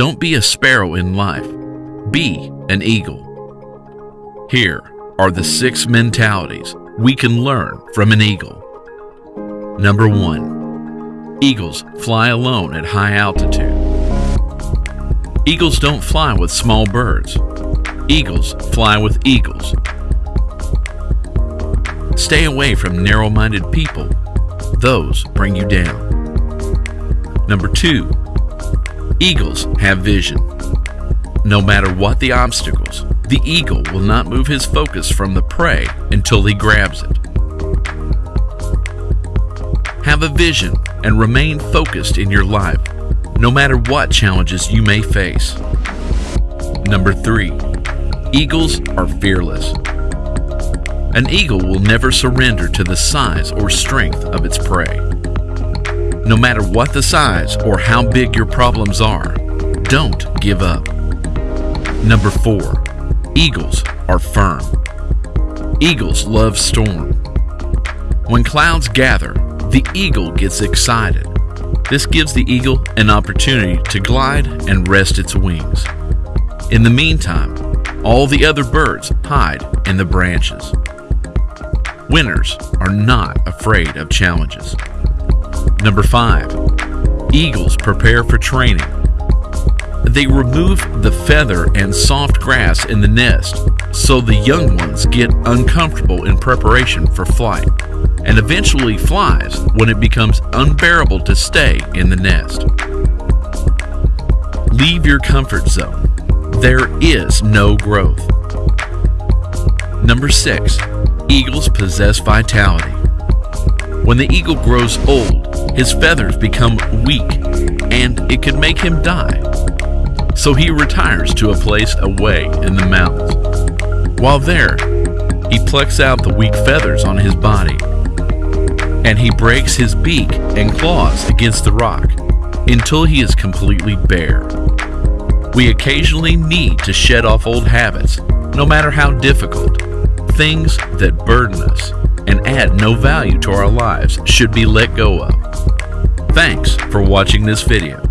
Don't be a sparrow in life, be an eagle. Here are the six mentalities we can learn from an eagle. Number one, eagles fly alone at high altitude. Eagles don't fly with small birds. Eagles fly with eagles. Stay away from narrow minded people. Those bring you down. Number two, eagles have vision. No matter what the obstacles, the eagle will not move his focus from the prey until he grabs it. Have a vision and remain focused in your life, no matter what challenges you may face. Number three, eagles are fearless. An eagle will never surrender to the size or strength of its prey. No matter what the size or how big your problems are, don't give up. Number 4. Eagles are firm. Eagles love storm. When clouds gather, the eagle gets excited. This gives the eagle an opportunity to glide and rest its wings. In the meantime, all the other birds hide in the branches. Winners are not afraid of challenges. Number 5. Eagles prepare for training. They remove the feather and soft grass in the nest so the young ones get uncomfortable in preparation for flight and eventually flies when it becomes unbearable to stay in the nest. Leave your comfort zone. There is no growth. Number 6. Eagles possess vitality. When the eagle grows old, his feathers become weak and it could make him die. So he retires to a place away in the mountains. While there, he plucks out the weak feathers on his body and he breaks his beak and claws against the rock until he is completely bare. We occasionally need to shed off old habits, no matter how difficult. Things that burden us and add no value to our lives should be let go of. Thanks for watching this video.